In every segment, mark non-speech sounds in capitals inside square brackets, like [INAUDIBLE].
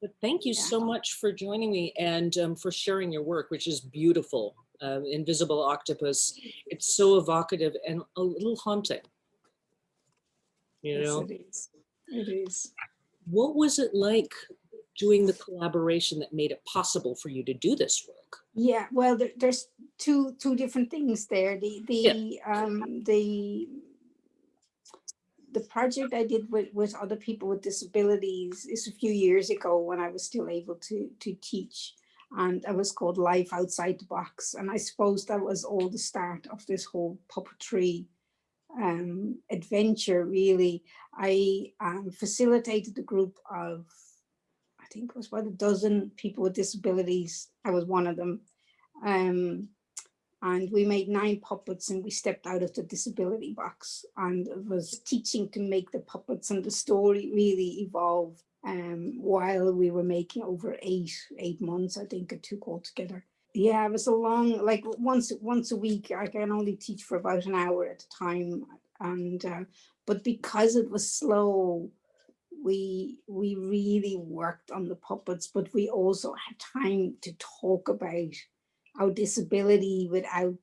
But thank you Yeah. so much for joining me and um, for sharing your work, which is beautiful. Uh, Invisible Octopus. It's so evocative and a little haunting. You Yes, know, it is. It is. what was it like doing the collaboration that made it possible for you to do this work? Yeah, well, there, there's two two different things there. The the um the the project I did with with other people with disabilities is a few years ago when I was still able to to teach, and it was called Life Outside the Box. And I suppose that was all the start of this whole puppetry um, adventure. Really, I um, facilitated a group of I think it was about a dozen people with disabilities. I was one of them. Um, and we made nine puppets and we stepped out of the disability box and was teaching to make the puppets and the story really evolved um, while we were making over eight, eight months, I think it took altogether. Yeah, it was a long, like once, once a week, I can only teach for about an hour at a time. And, uh, but because it was slow, we we really worked on the puppets, but we also had time to talk about our disability without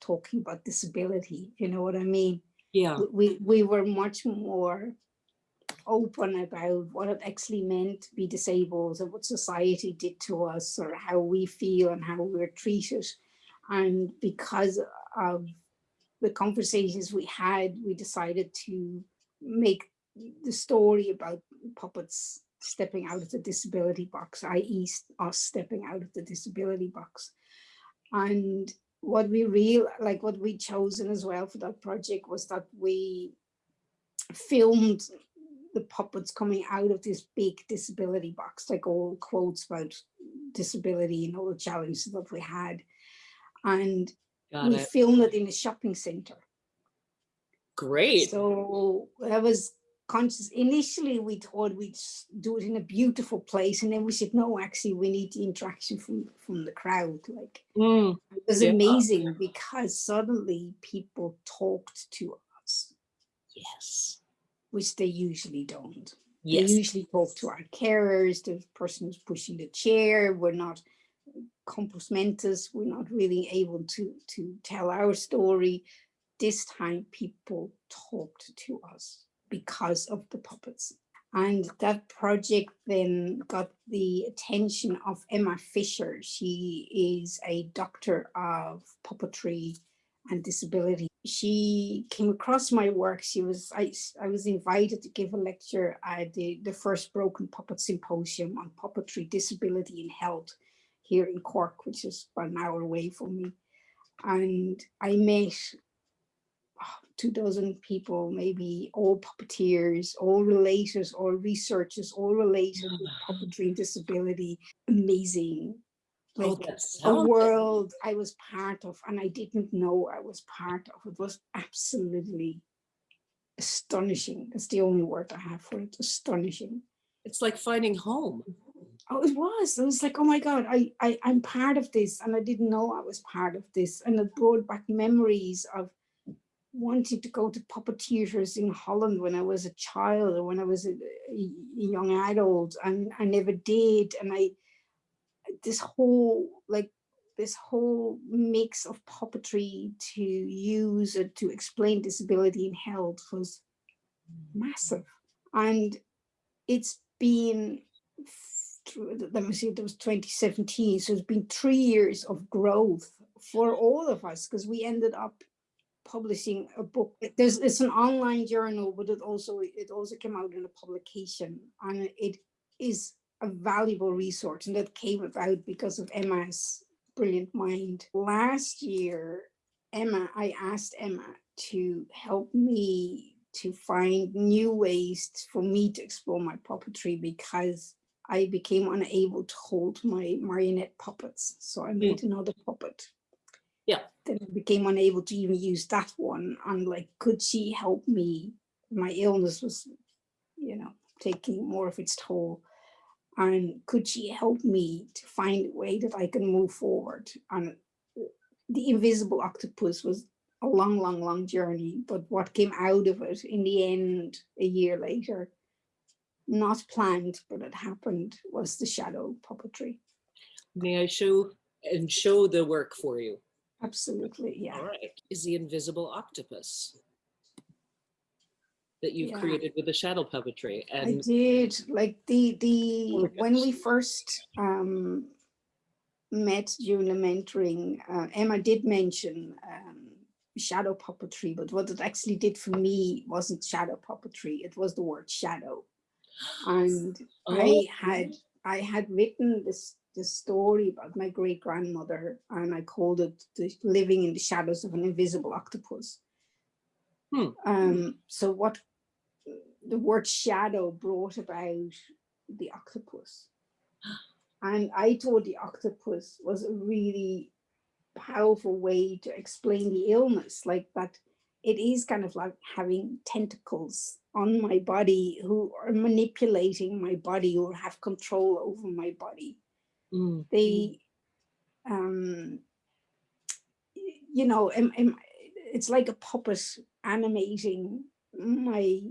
talking about disability. You know what I mean? Yeah, We we were much more open about what it actually meant to be disabled and what society did to us or how we feel and how we we're treated. And because of the conversations we had, we decided to make the story about puppets stepping out of the disability box, i.e. us stepping out of the disability box. And what we real like what we chosen as well for that project was that we filmed the puppets coming out of this big disability box, like all quotes about disability and all the challenges that we had. And got we it. filmed it in a shopping center. Great. So that was conscious. Initially, we thought we'd do it in a beautiful place, and then we said, no, actually, we need the interaction from from the crowd. Like Mm, it was Yeah. amazing because suddenly people talked to us, yes. which they usually don't. Yes. They usually talk to our carers, the person who's pushing the chair. We're not compos mentis. We're not really able to to tell our story. This time, people talked to us because of the puppets. And that project then got the attention of Emma Fisher. She is a doctor of puppetry and disability. She came across my work. She was I, I was invited to give a lecture at the, the first Broken Puppet Symposium on puppetry, disability and health here in Cork, which is about an hour away from me. And I met two dozen people, maybe all puppeteers, all relators, all researchers, all related with [SIGHS] puppetry and disability. Amazing. Oh, Like that a world I was part of and I didn't know I was part of. It was absolutely astonishing. That's the only word I have for it, astonishing. It's like finding home. Oh, it was. It was like, oh my God, I, I, I'm part of this. And I didn't know I was part of this. And it brought back memories of wanting to go to puppet theaters in Holland when I was a child or when I was a, a young adult. And I never did. And I, this whole, like, this whole mix of puppetry to use it to explain disability in health was massive. And it's been, let me see, it was 2017. So it's been three years of growth for all of us because we ended up publishing a book. There's it's an online journal, but it also it also came out in a publication, and it is a valuable resource, and that came about because of Emma's brilliant mind. Last year, Emma, I asked Emma to help me to find new ways for me to explore my puppetry because I became unable to hold my marionette puppets. So I made hmm. another puppet. Yeah. Then I became unable to even use that one. And like, could she help me? My illness was, you know, taking more of its toll. And could she help me to find a way that I can move forward? And the invisible octopus was a long, long, long journey. But what came out of it in the end, a year later, not planned, but it happened, was the shadow puppetry. May I show and show the work for you? Absolutely, yeah. All right. Is the invisible octopus that you've Yeah. created with the shadow puppetry. I And did, like the, the, Gorgeous. when we first um, met during the mentoring, uh, Emma did mention um, shadow puppetry, but what it actually did for me wasn't shadow puppetry, it was the word shadow. [GASPS] And Oh, I had, I had written this, this story about my great grandmother and I called it the living in the shadows of an invisible octopus. Hmm. Um, so what the word shadow brought about the octopus. [GASPS] And I thought the octopus was a really powerful way to explain the illness, like that it is kind of like having tentacles on my body who are manipulating my body or have control over my body. Mm, They, um, you know, am- am- it's like a puppet animating my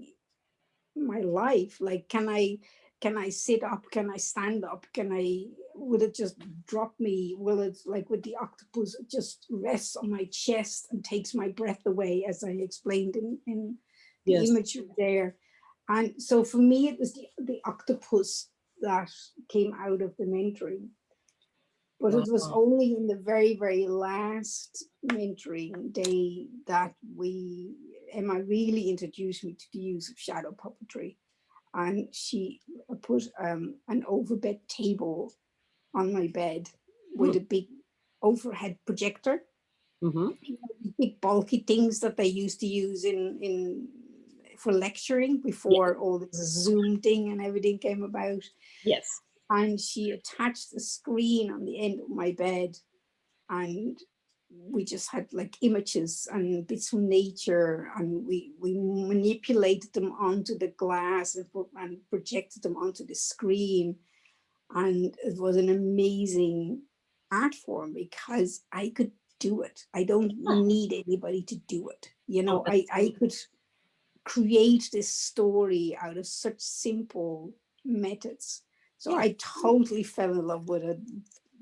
my life. Like can i can i sit up? Can i stand up? Can i will it just drop me? Will it like with the octopus it just rests on my chest and takes my breath away as i explained in in the Yes. imagery there? And so for me it was the, the octopus that came out of the mentoring but it was only in the very very last mentoring day that we Emma really introduced me to the use of shadow puppetry. And she put um, an overbed table on my bed with a big overhead projector, mhm. you know, big bulky things that they used to use in, in for lecturing before all this Zoom thing and everything came about. Yes. And she attached a screen on the end of my bed and we just had like images and bits from nature and we we manipulated them onto the glass and, and projected them onto the screen. And it was an amazing art form because i could do it. I don't need anybody to do it you oh, know? i i could create this story out of such simple methods so i totally fell in love with it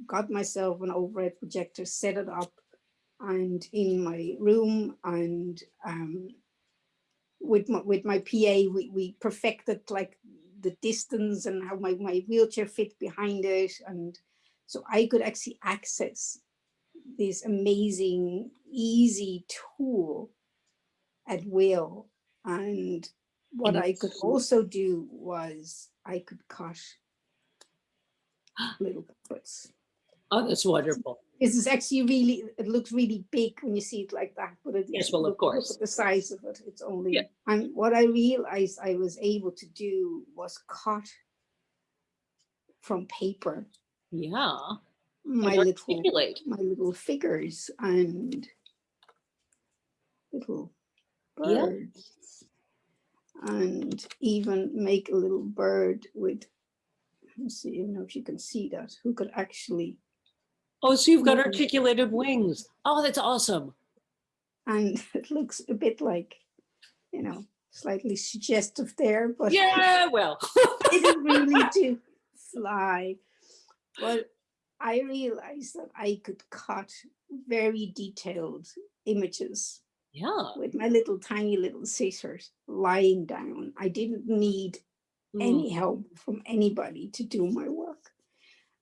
got myself an overhead projector set it up and in my room and um, with my, with my PA, we, we perfected like the distance and how my, my wheelchair fit behind it. And so I could actually access this amazing, easy tool at will. And what I could also do was I could cut [GASPS] little puppets Oh, that's wonderful. this is actually really it looks really big when you see it like that but it, Yes, well, of look- course. the size of it it's only Yeah. and what i realized i was able to do was cut from paper Yeah. my and little articulate. my little figures and little Yeah. birds and even make a little bird with let's see I don't know if you can see that who could actually Oh, so you've got articulated wings. Oh, that's awesome. and [LAUGHS] it looks a bit like, you know, slightly suggestive there, but Yeah, well. [LAUGHS] it didn't really [LAUGHS] do fly. But I realized that I could cut very detailed images yeah. with my little tiny little scissors lying down. I didn't need Mm, any help from anybody to do my work.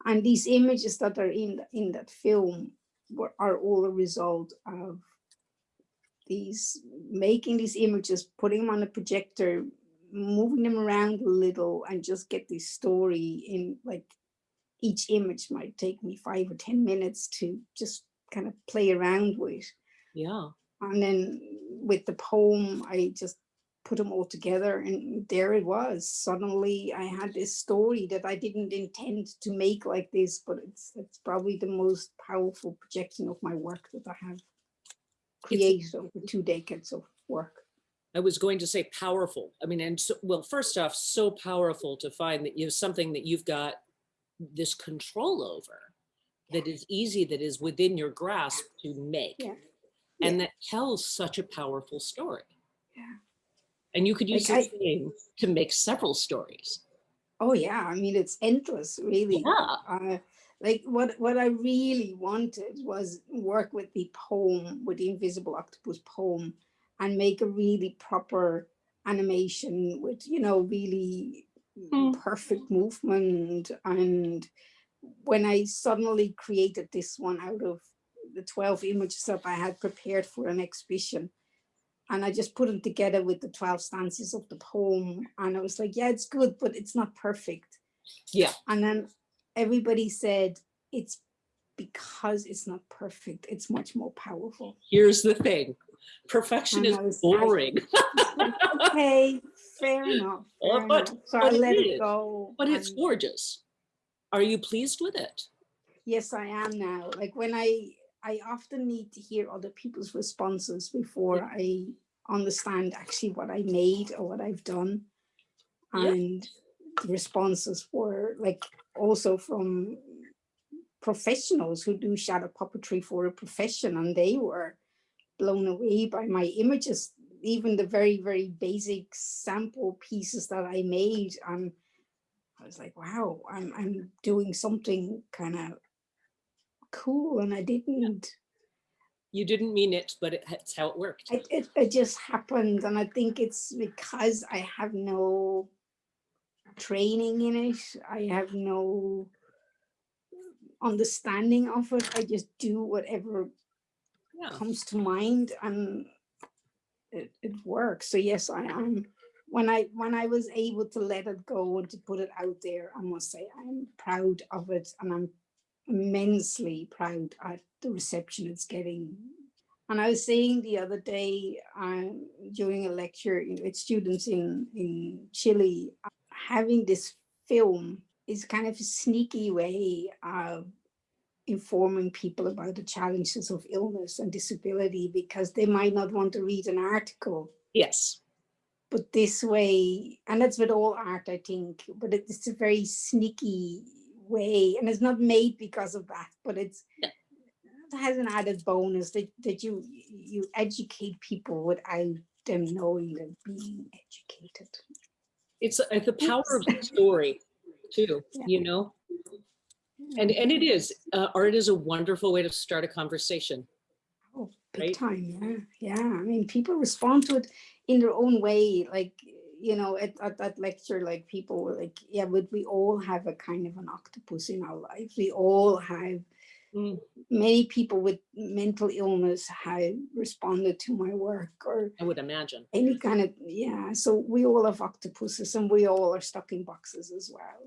And these images that are in the- in that film were, are all a result of these making these images, putting them on a projector, moving them around a little, and just get this story in like each image might take me five or ten minutes to just kind of play around with. Yeah. And then with the poem, I just put them all together and there it was. Suddenly I had this story that I didn't intend to make like this, but it's it's probably the most powerful projection of my work that I have created over two decades of work. I was going to say powerful. I mean, and so, well, first off, so powerful to find that you have something that you've got this control over that is easy, that is within your grasp to make. Yeah. And that tells such a powerful story. Yeah. And you could use Like, the same to make several stories. Oh yeah, I mean it's endless, really. Yeah. Uh, like what what I really wanted was work with the poem, with the Invisible Octopus poem, and make a really proper animation with you know really Hmm. perfect movement. And when I suddenly created this one out of the twelve images that I had prepared for an exhibition, and I just put them together with the 12 stanzas of the poem. And I was like, yeah, it's good, but it's not perfect. Yeah. And then everybody said, it's because it's not perfect, it's much more powerful. Here's the thing. Perfection And is I was- I- boring, [LAUGHS] okay, fair enough. Fair but- enough. So but I let is. it go. but it's gorgeous. Are you pleased with it? yes, I am now. Like when I, I often need to hear other people's responses before I understand actually what I made or what I've done. Yeah. And the responses were like also from professionals who do shadow puppetry for a profession and they were blown away by my images, even the very, very basic sample pieces that I made. And I was like, wow, I'm, I'm doing something kind of cool. And I didn't, You didn't mean it, but it- it's how it worked. it, it, it just happened. And I think it's because I have no training in it. I have no understanding of it. I just do whatever Yeah. comes to mind and it, it works. So yes, I am. When I when I was able to let it go and to put it out there, I must say I'm proud of it and I'm immensely proud at the reception it's getting. And I was saying the other day um, during a lecture you know, with students in, in Chile, having this film is kind of a sneaky way of informing people about the challenges of illness and disability because they might not want to read an article Yes. but this way and that's with all art i think but it's a very sneaky way and it's not made because of that but it's Yeah. it has an added bonus that that you you educate people without them knowing they're being educated It's uh, the power of the story too, Yeah. you know? And, and it is, uh, art is a wonderful way to start a conversation. Oh, big right? time, yeah, yeah. I mean, people respond to it in their own way. Like, you know, at, at that lecture, like people were like, yeah, but we all have a kind of an octopus in our life. We all have, Mm. many people with mental illness have responded to my work or I would imagine. any kind of, yeah. So we all have octopuses and we all are stuck in boxes as well.